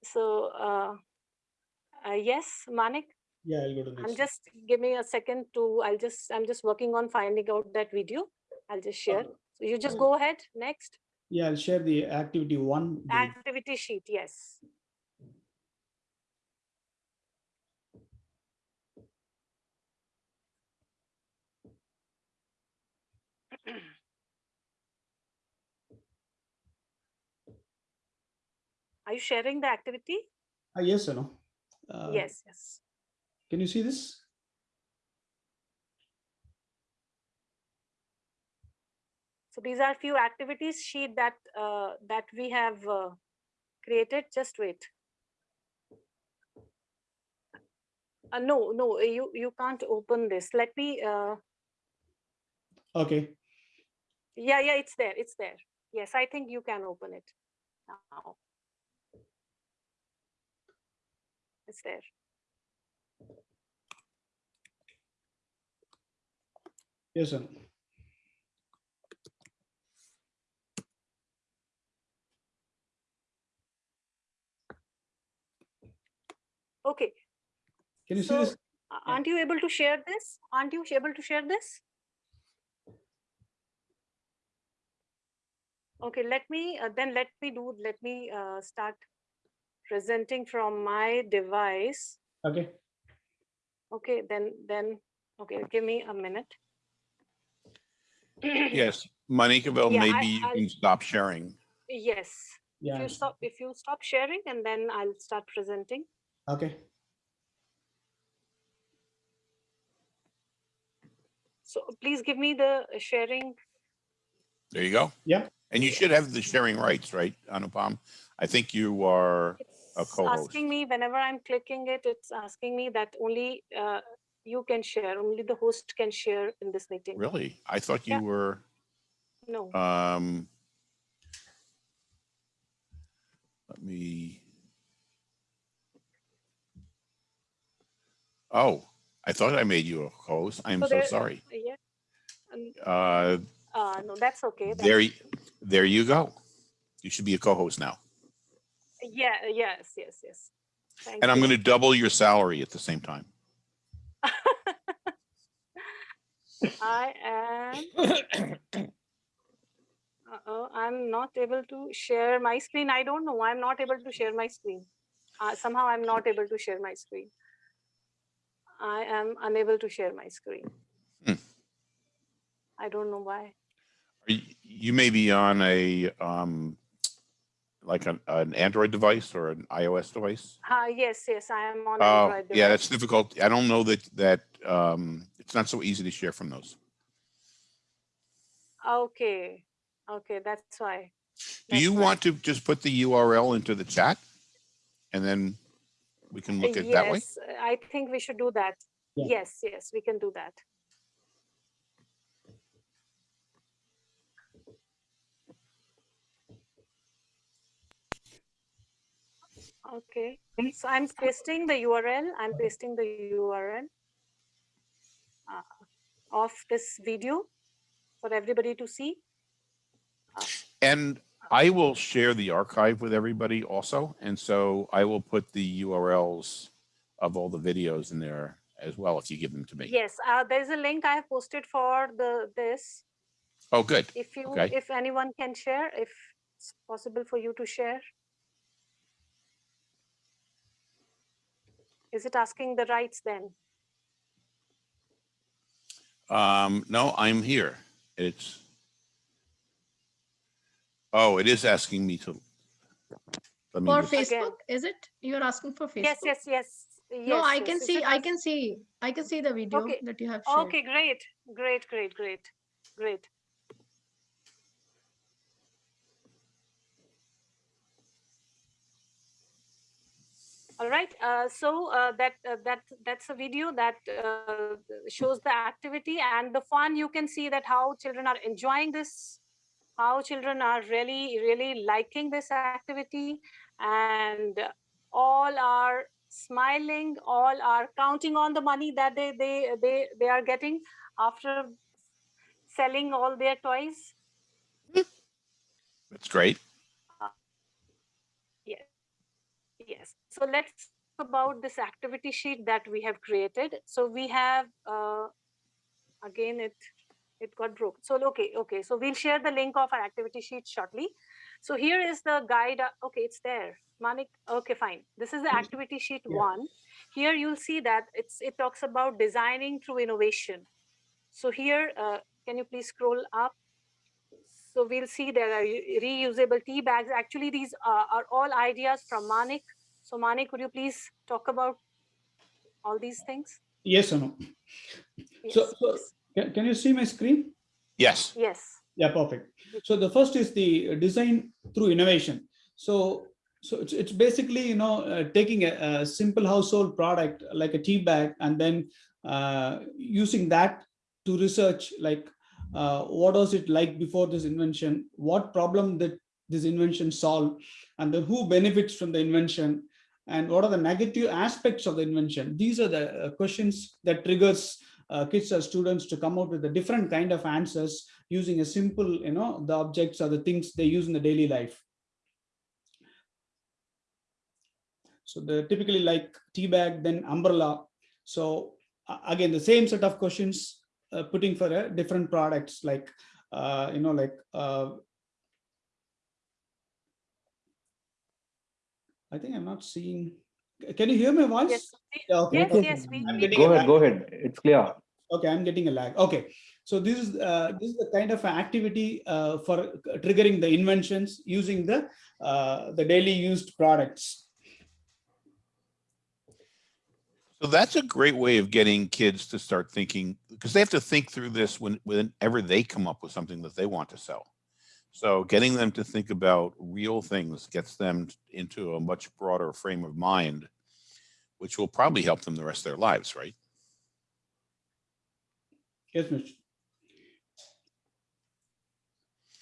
S2: so uh, uh, yes manik
S3: Yeah, I'll go to next.
S2: I'm just, give me a second to, I'll just, I'm just working on finding out that video. I'll just share. So you just go ahead, next.
S3: Yeah, I'll share the activity one. the-
S2: Activity sheet, yes. Are you sharing the activity?
S3: Ah, yes or no? Uh,
S2: Yes, yes.
S3: Can you see this?
S2: So these are few activities sheet that, uh, that we have uh, created. Just wait. Uh, no, no, you, you can't open this. Let me, uh,
S3: Okay,
S2: yeah, yeah, it's there, it's there. Yes, I think you can open it now. It's there.
S3: yes or
S2: Okay,
S3: Can you see
S2: So-
S3: this?
S2: aren't you able to share this? Aren't you able to share this? Okay, let me, uh, then let me do, let me uh, start presenting from my device.
S3: Okay,
S2: Okay, then, then, okay, give me a minute. *clears throat*
S1: Yes, Monica,
S2: Yeah, I-
S1: maybe you
S2: I'll-
S1: can stop sharing.
S2: Yes,
S3: Yeah.
S2: if you stop, if you stop sharing and then I'll start presenting.
S3: Okay.
S2: So please give me the sharing.
S1: There you go.
S3: Yeah.
S1: And you should have the sharing rights, right, Anupam? I think you are, A co-host.
S2: asking me whenever I'm clicking it, it's asking me that only uh, you can share, only the host can share in this meeting.
S1: really? I thought
S2: Yeah.
S1: you were,
S2: No,
S1: um, let me. Oh, I thought I made you a host. I'm
S2: So
S1: so
S2: there-
S1: sorry.
S2: yeah. Um,
S1: Uh,
S2: uh, no, that's okay. that's-
S1: there, there you go. You should be a co-host now.
S2: Yeah, yes, yes, yes. Thank
S1: And I'm going to double your salary at the same time. *laughs*
S2: I am. *coughs* Uh-oh, I'm not able to share my screen. I don't know. I'm not able to share my screen. Uh, somehow I'm not able to share my screen. I am unable to share my screen.
S1: Hmm.
S2: I don't know why.
S1: Y- You may be on a, um, like an, an Android device or an iOS device.
S2: Uh, yes, yes, I am on
S1: Oh,
S2: Android
S1: yeah, that's difficult. I don't know that, that, um, it's not so easy to share from those.
S2: Okay, okay, that's why.
S1: Do you
S2: why.
S1: want to just put the URL into the chat? And then we can look at it that way?
S2: Yes, I think we should do that.
S3: Yeah.
S2: Yes, yes, we can do that. Okay, so I'm pasting the URL, I'm pasting the URL uh, of this video for everybody to see.
S1: And I will share the archive with everybody also. And so I will put the URLs of all the videos in there as well if you give them to me.
S2: Yes, uh, there's a link I have posted for the, this.
S1: Oh, good.
S2: If you,
S1: Okay.
S2: if anyone can share, if it's possible for you to share. Is it asking the rights then?
S1: Um, no, I'm here. It's. Oh, it is asking me to. Let me
S6: For
S1: just-
S6: Facebook, is it? You're asking for Facebook?
S2: Yes, yes, yes.
S6: No,
S2: yes,
S6: I
S2: yes.
S6: can
S2: Is
S6: see,
S2: it
S6: I
S2: ask-
S6: can see, I can see the video
S2: Okay.
S6: that you have shared.
S2: Okay, great, great, great, great, great. All right, uh, so uh, that uh, that that's a video that uh, shows the activity and the fun. You can see that how children are enjoying this, how children are really really liking this activity, and all are smiling. All are counting on the money that they they they they are getting after selling all their toys.
S1: That's great.
S2: Yes. Yes. So let's about this activity sheet that we have created. So we have, uh, again, it it got broke. So, okay, okay. So we'll share the link of our activity sheet shortly. So here is the guide. Okay, it's there. Manik, okay, fine. This is the
S3: Mm.
S2: activity sheet
S3: Yeah.
S2: one. Here you'll see that it's it talks about designing through innovation. So here, uh, can you please scroll up? So we'll see there are reusable tea bags. Actually, these uh, are all ideas from Manik. So Manik, could you please talk about all these things?
S3: Yes or no?
S2: Yes,
S3: so-
S2: please.
S3: Can, can you see my screen?
S7: Yes.
S2: Yes.
S3: Yeah, perfect. So the first is the design through innovation. So, so it's, it's basically, you know, uh, taking a, a simple household product like a tea bag and then uh, using that to research like uh, what was it like before this invention, what problem did this invention solve, and then who benefits from the invention, and what are the negative aspects of the invention. These are the uh, questions that triggers uh, kids or students to come out with a different kind of answers using a simple, you know, the objects or the things they use in the daily life. So the typically like tea bag, then umbrella. So uh, again, the same set of questions uh, putting for a different products like, uh, you know, like, uh, I think I'm not seeing, can you hear my voice?
S2: Yes.
S3: Yeah, okay.
S2: Yes, yes, we,
S3: I'm getting
S4: Go ahead, go ahead. It's clear.
S3: Okay, I'm getting a lag. Okay, so this is uh, this is the kind of activity uh, for triggering the inventions using the uh, the daily used products.
S7: So that's a great way of getting kids to start thinking because they have to think through this when whenever they come up with something that they want to sell. So getting them to think about real things gets them into a much broader frame of mind, which will probably help them the rest of their lives, right?
S3: Yes, Mr.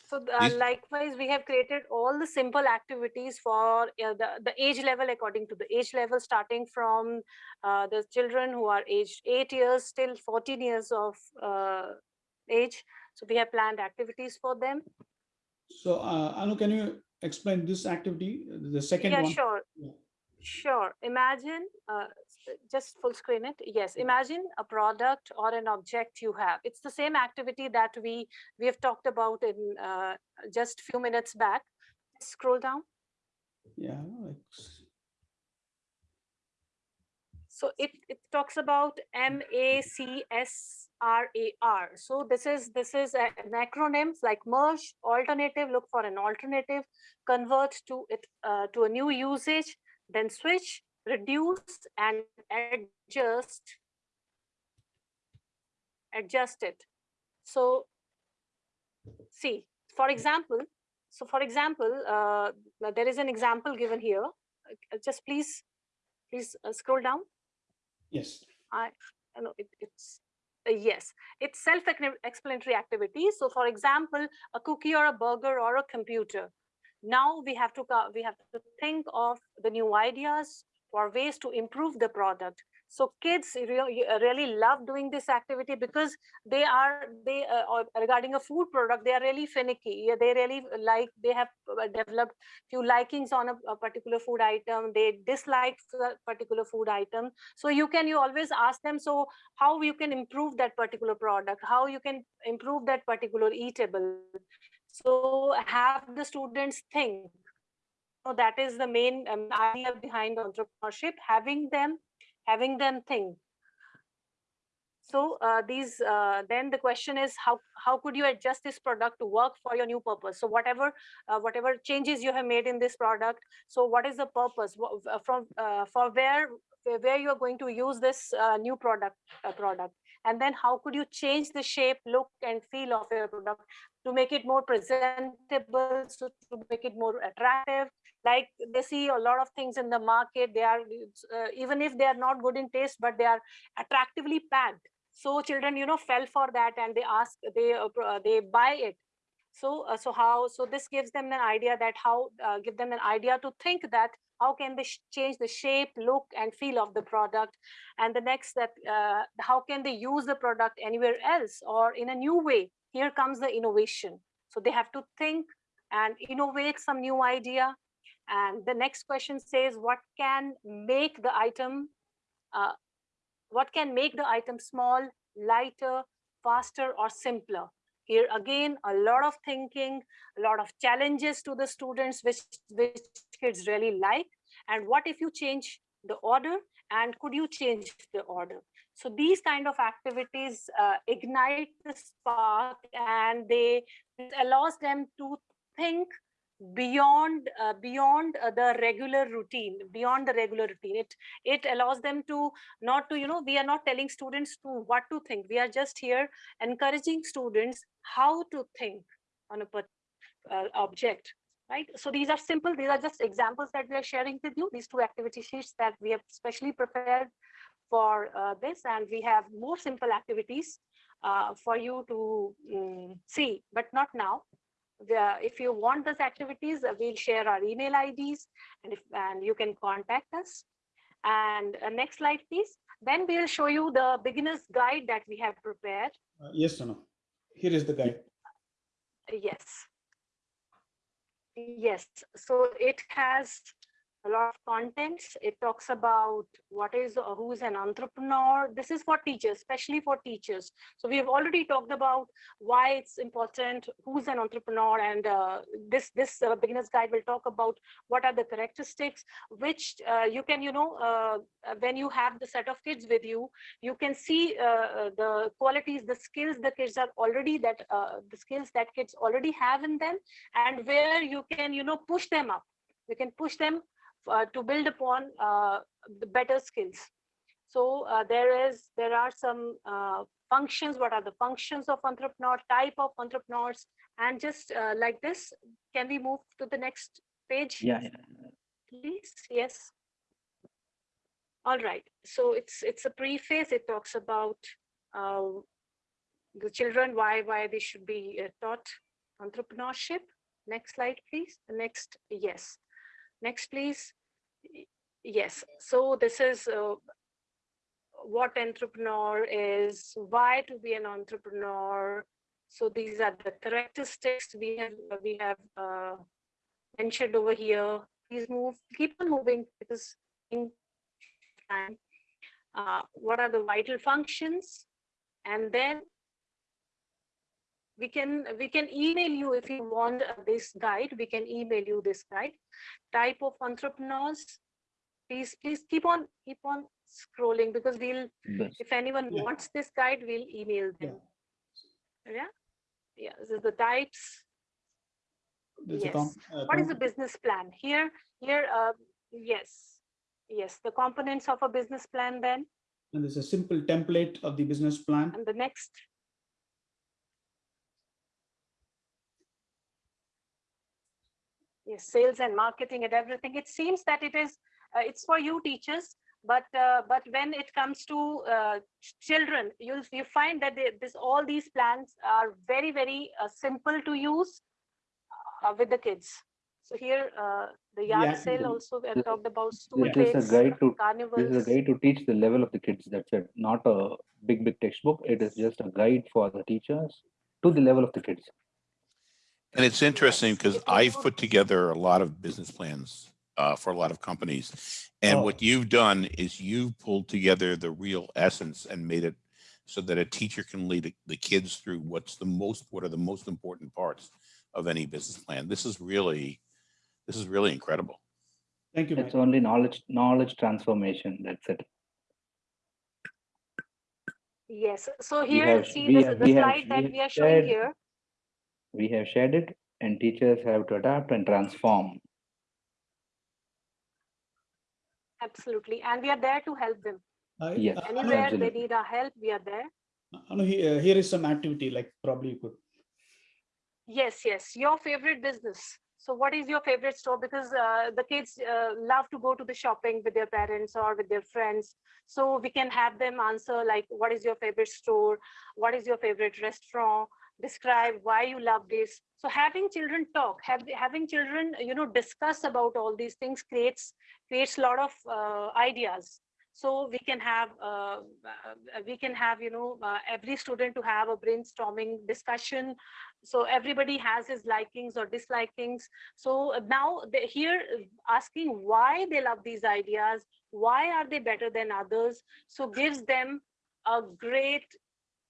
S2: So uh, likewise, we have created all the simple activities for uh, the, the age level according to the age level, starting from uh, the children who are aged eight years till 14 years of uh, age. So we have planned activities for them.
S3: So uh, Anu, can you explain this activity, the second
S2: yeah,
S3: one?
S2: sure.
S3: Yeah.
S2: Sure. Sure. Imagine, uh, just full screen it. Yes, imagine a product or an object you have. It's the same activity that we we have talked about in uh, just few minutes back. Scroll down.
S3: Yeah.
S2: So it, it talks about M A C S R A R. So this is this is an acronym like merge, alternative, look for an alternative, convert to it uh, to a new usage, then switch, reduce, and adjust. Adjust it. So see, for example, so for example, uh, there is an example given here. Uh, Just please, please uh, scroll down.
S3: Yes.
S2: I no, it, it's uh, yes, it's self-explanatory activity. So, for example, a cookie or a burger or a computer. Now we have to we have to think of the new ideas for ways to improve the product. So kids really, really love doing this activity because they are they uh, regarding a food product they are really finicky. They really like they have uh, developed few likings on a, a particular food item. They dislike a particular food item so you can you always ask them so how you can improve that particular product how you can improve that particular eatable so have the students think so that is the main um, idea behind entrepreneurship having them having them think. So uh, these uh, then the question is how how could you adjust this product to work for your new purpose? So whatever uh, whatever changes you have made in this product so what is the purpose? Uh, from uh, for where where you are going to use this uh, new product product? And then how could you change the shape look and feel of your product to make it more presentable so to make it more attractive like they see a lot of things in the market they are uh, even if they are not good in taste but they are attractively packed. So children you know fell for that and they ask they uh, uh, they buy it. So uh, so how so this gives them an idea that how uh, give them an idea to think that how can they change the shape look and feel of the product. And the next that uh, how can they use the product anywhere else or in a new way? Here comes the innovation. So they have to think and innovate some new idea And the next question says, what can make the item, uh, what can make the item small, lighter, faster, or simpler? Here again, a lot of thinking, a lot of challenges to the students, which, which kids really like. And what if you change the order? And could you change the order? So these kind of activities uh, ignite the spark and they allows them to think beyond uh, beyond uh, the regular routine beyond the regular routine. It it allows them to not to you know we are not telling students to what to think. We are just here encouraging students how to think on a uh, object right? So these are simple these are just examples that we are sharing with you these two activity sheets that we have specially prepared for uh, this. And we have more simple activities uh, for you to mm, see but not now if you want those activities, uh, we'll share our email IDs and if and you can contact us. And uh, next slide, please. Then we'll show you the beginner's guide that we have prepared.
S3: Uh, Yes, Tanu. Here is the guide.
S2: Yes. Yes, so it has a lot of contents. It talks about what is, who's an entrepreneur. This is for teachers, especially for teachers. So we have already talked about why it's important, who's an entrepreneur, and uh, this this uh, beginner's guide will talk about what are the characteristics, which uh, you can, you know, uh, when you have the set of kids with you, you can see uh, uh, the qualities, the skills the kids are already that the skills that kids already have in them, and where you can, you know, push them up. You can push them uh, to build upon uh, the better skills. So uh, there is, there are some uh, functions. What are the functions of entrepreneur, type of entrepreneurs, and just uh, like this, can we move to the next page?
S4: Yeah.
S2: Please, yes. All right, so it's it's a preface. It talks about uh, the children, why why they should be uh, taught entrepreneurship. Next slide, please. The next, yes. Next, please. Yes, so this is uh, what entrepreneur is, why to be an entrepreneur. So these are the characteristics we have we have uh, mentioned over here. Please move, keep on moving because time. Uh, what are the vital functions? And then we can we can email you if you want uh, this guide. We can email you this guide. Type of entrepreneurs please please keep on keep on scrolling because we'll
S4: The-
S2: if anyone
S3: Yeah.
S2: wants this guide we'll email them. Yeah. Yeah? This is the types.
S3: There's
S2: Yes.
S3: com- uh,
S2: what is the business plan? Here here uh yes. Yes the components of a business plan then.
S3: And there's a simple template of the business plan.
S2: and the next sales and marketing and everything it seems that it is uh, it's for you teachers but uh, but when it comes to uh, children you'll you find that they, this all these plans are very very uh, simple to use uh, with the kids so here uh, the yard
S3: Yeah,
S2: sale also we
S4: this-
S2: talked about stool
S4: This is a guide to, this is a guide to teach the level of the kids. That's it. Not a big, big textbook. It is just a guide for the teachers to the level of the kids.
S7: And it's interesting because I've put together a lot of business plans uh, for a lot of companies. And
S3: Oh.
S7: what you've done is you've pulled together the real essence and made it so that a teacher can lead the- the kids through what's the most, what are the most important parts of any business plan. This is really, this is really incredible.
S3: Thank you, Mike.
S4: It's only knowledge, knowledge transformation. That's it.
S2: Yes, so here,
S4: have-
S2: see this,
S4: have-
S2: the
S4: we have-
S2: slide that
S4: we
S2: we are showing
S4: shared-
S2: here.
S4: We have shared it and teachers have to adapt and transform.
S2: Absolutely, and we are there to help them.
S3: I-
S4: Yes,
S3: uh, Anu,
S2: Anywhere they need our help, we are there.
S3: Anu, he- uh, here is some activity, like probably you could.
S2: Yes, yes, your favorite business. So what is your favorite store? Because uh, the kids uh, love to go to the shopping with their parents or with their friends. So we can have them answer like, what is your favorite store? What is your favorite restaurant? Describe why you love this. So having children talk, have, having children, you know, discuss about all these things creates creates a lot of uh, ideas. so we can have uh, uh, we can have you know uh, every student to have a brainstorming discussion so everybody has his likings or dislikings so now they here asking why they love these ideas why are they better than others so gives them a great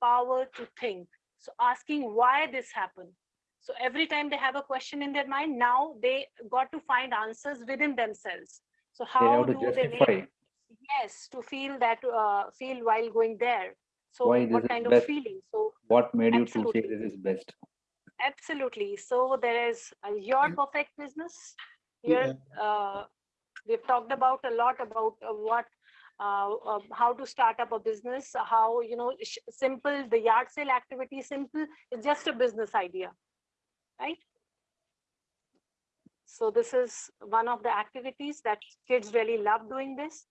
S2: power to think so asking why this happened. So every time they have a question in their mind now they got to find answers within themselves. So how
S4: have to
S2: do they make
S4: justify
S2: yes to feel that uh, feel while going there. So
S4: Why this
S2: what
S4: is
S2: kind of
S4: best.
S2: feeling? So
S4: what made you to say this is best.
S2: absolutely. So there is uh, your
S3: And-
S2: perfect business. Here uh, we've talked about a lot about uh, what uh, uh, how to start up a business how you know simple the yard sale activity simple it's just a business idea right? So this is one of the activities that kids really love doing this.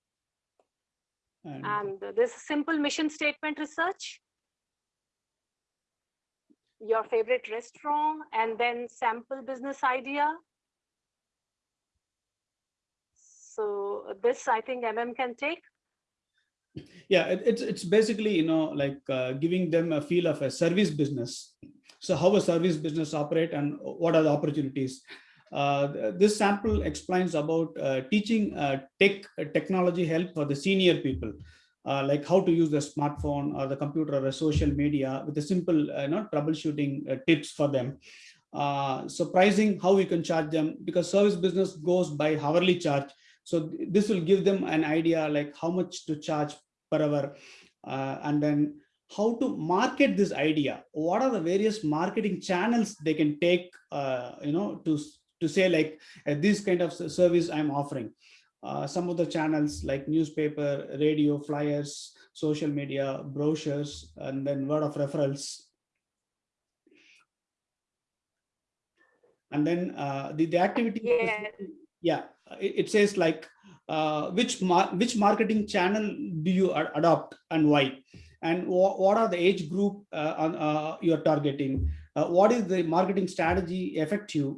S3: And
S2: and this simple mission statement research. Your favorite restaurant and then sample business idea. So this i think mm can take
S3: yeah, it, it's it's basically you know like uh, giving them a feel of a service business. So how a service business operate and what are the opportunities? Uh, this sample explains about uh, teaching uh, tech uh, technology help for the senior people, uh, like how to use the smartphone or the computer or social media with a simple know troubleshooting tips for them. So pricing, how we can charge them because service business goes by hourly charge. So th- this will give them an idea like how much to charge per hour, uh, and then how to market this idea. What are the various marketing channels they can take, uh, you know, to to say like uh, this kind of service I'm offering. Uh, some of the channels like newspaper, radio, flyers, social media, brochures, and then word of referrals. And then uh, the, the activity,
S2: Yeah.
S3: yeah, it, it says like uh, which mar which marketing channel do you a- adopt and why? And what are the age group uh, uh, you're targeting? Uh, what is the marketing strategy effective?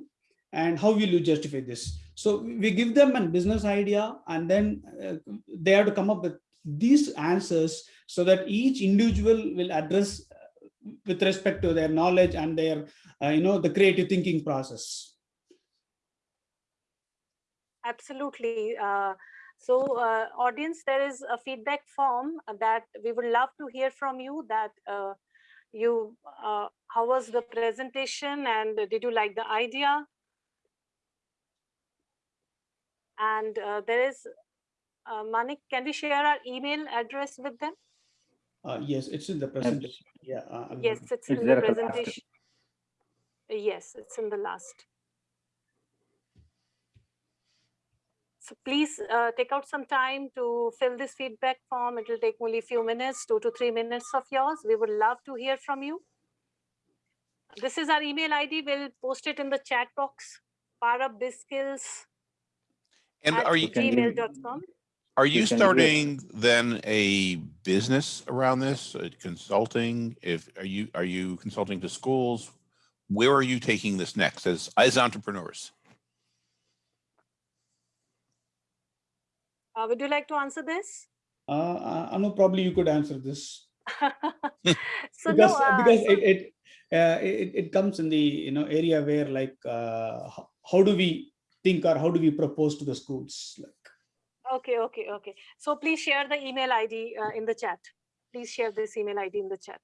S3: And how will you justify this? So we give them a business idea and then uh, they have to come up with these answers so that each individual will address uh, with respect to their knowledge and their, you know, the creative thinking process.
S2: Absolutely. Uh, so uh, audience, there is a feedback form that we would love to hear from you that uh, you, uh, how was the presentation and did you like the idea? And uh, there is, uh, Manik, can we share our email address with them?
S3: Uh, yes, it's in the presentation. Yeah. uh,
S2: Yes, it's
S4: It's
S2: in the
S4: there at the last.
S2: presentation. Yes, it's in the last. Please uh, take out some time to fill this feedback form. It will take only a few minutes, two to three minutes of yours. We would love to hear from you. This is our email ID. We'll post it in the chat box. Parabbiskills
S7: And are you,
S2: gmail.com.
S7: are
S4: you
S7: you
S4: can do it.
S7: starting then a business around this, consulting? If, are you, are you consulting to schools? Where are you taking this next as, as entrepreneurs?
S2: Uh, would you like to answer this?
S3: Uh, uh, Anu, probably you could answer this *laughs*
S2: so
S3: because
S2: no, uh,
S3: because
S2: so-
S3: it it, uh, it it comes in the you know area where like uh, how, how do we think or how do we propose to the schools? Like,
S2: Okay, okay, okay. So please share the email ID uh, in the chat. Please share this email ID in the chat.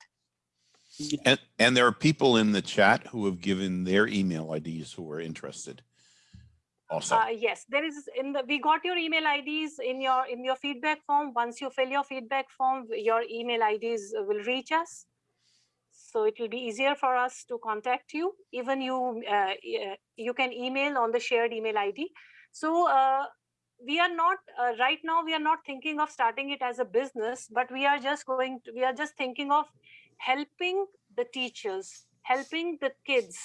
S7: And, and there are people in the chat who have given their email IDs who are interested also.
S2: Uh, yes, there is in the, we got your email IDs in your, in your feedback form. Once you fill your feedback form, your email IDs will reach us. So it will be easier for us to contact you. Even you, uh, e- you can email on the shared email ID. So uh, we are not, uh, right now, we are not thinking of starting it as a business, but we are just going, to we are just thinking of helping the teachers, helping the kids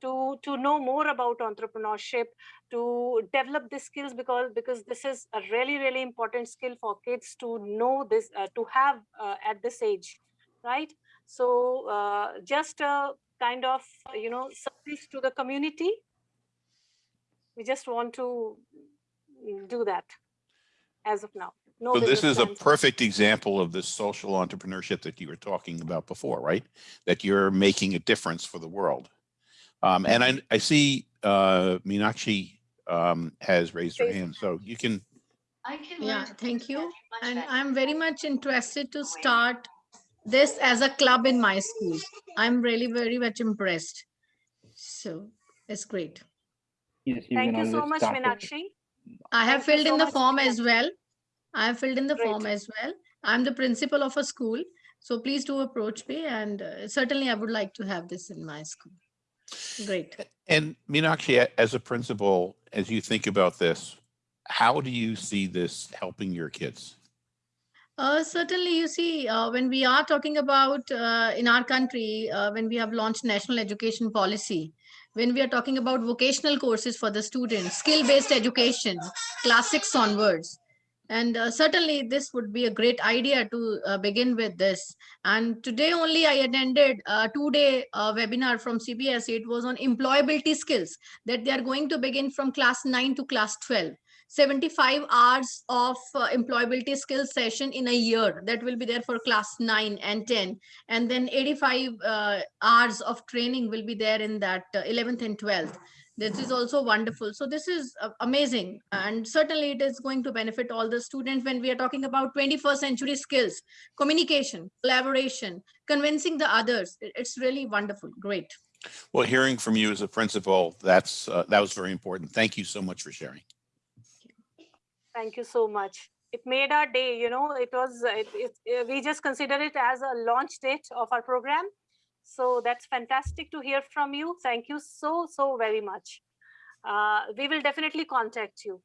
S2: to, to know more about entrepreneurship, to develop these skills because because this is a really really important skill for kids to know this uh, to have uh, at this age right so uh, just a kind of you know service to the community we just want to mm, do that as of now. No
S1: So this is a perfect example of this social entrepreneurship that you were talking about before, right? That you're making a difference for the world. Um, and I, I see, uh, Meenakshi, um, has raised her hand, so you can, I can
S6: Yeah, thank you. And I'm very much interested to start this as a club in my school. I'm really very much impressed. So it's great.
S4: Yes, you
S2: Thank you so much,
S4: start.
S2: Meenakshi.
S6: I have
S2: Thank
S6: filled
S2: so
S6: in the
S2: much,
S6: form
S2: Meenakshi.
S6: as well. I have filled in the
S2: Great.
S6: form as well. I'm the principal of a school. So please do approach me and uh, certainly I would like to have this in my school. Great.
S1: and Meenakshi, as a principal, as you think about this, how do you see this helping your kids?
S6: Uh, certainly, you see, uh, when we are talking about uh, in our country, uh, when we have launched national education policy, when we are talking about vocational courses for the students, skill-based education, classics onwards, and uh, certainly this would be a great idea to uh, begin with this. And today only I attended a two-day uh, webinar from CBSE. It was on employability skills that they are going to begin from class 9 to class 12. 75 hours of uh, employability skills session in a year that will be there for class 9 and 10 and then 85 uh, hours of training will be there in that uh, 11th and 12th this is also wonderful so this is uh, amazing and certainly it is going to benefit all the students when we are talking about 21st century skills communication collaboration convincing the others it's really wonderful great
S1: Well, hearing from you as a principal, that's, uh, that was very important. Thank you so much for sharing.
S2: Thank you so much. It made our day, you know, it was, uh, it, it, we just consider it as a launch date of our program. So that's fantastic to hear from you. Thank you so, so very much. Uh, we will definitely contact you.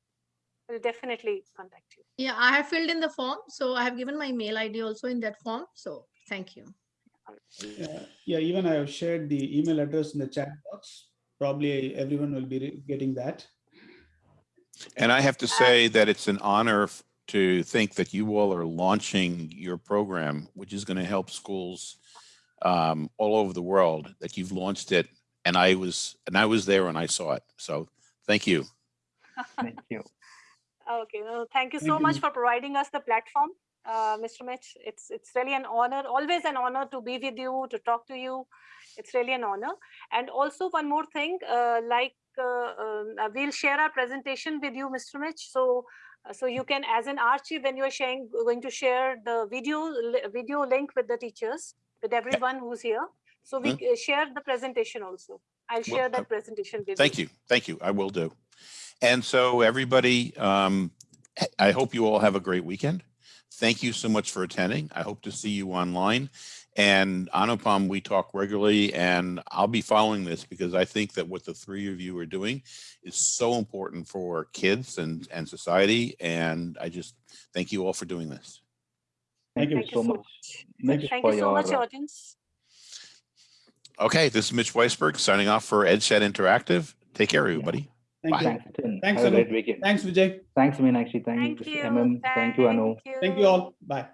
S2: We'll definitely contact you.
S6: yeah i have filled in the form so i have given my mail id also in that form so thank you
S3: Yeah, yeah, even I have shared the email address in the chat box. Probably everyone will be getting that.
S1: And I have to say that it's an honor to think that you all are launching your program, which is going to help schools um, all over the world, that you've launched it. And I was, and I was there and I saw it. So thank you.
S4: Thank you. *laughs*
S2: Okay, no, thank you so
S3: you,
S2: much
S3: Ms.
S2: for providing us the platform, uh, Mr. Mitch. It's it's really an honor, always an honor to be with you, to talk to you. It's really an honor. And also one more thing, uh, like uh, um, uh, we'll share our presentation with you, Mr. Mitch. So uh, so you can, as an archive, when you're sharing, going to share the video video link with the teachers, with everyone who's here. So we uh, share the presentation also. I'll share
S1: uh,
S2: that presentation with you.
S1: Thank you. Thank you. I will do. And so everybody, um, I hope you all have a great weekend. Thank you so much for attending. I hope to see you online. And Anupam, we talk regularly and I'll be following this because I think that what the three of you are doing is so important for kids and, and society. And I just thank you all for doing this.
S4: Thank you
S2: Thank you
S4: so
S2: so
S4: much.
S2: much. Thank you so much, audience.
S1: Okay, this is Mitch Weisberg signing off for EdSet Interactive. Take care, everybody.
S3: Thank you.
S4: Thanks, Nitin.
S3: Thanks,
S4: Have a great weekend.
S3: Thanks, Vijay.
S4: Thanks, Meenakshi.
S2: Thank
S4: Thanks,
S2: you.
S4: MM. Thank you, Anu.
S3: Thank you all. Bye.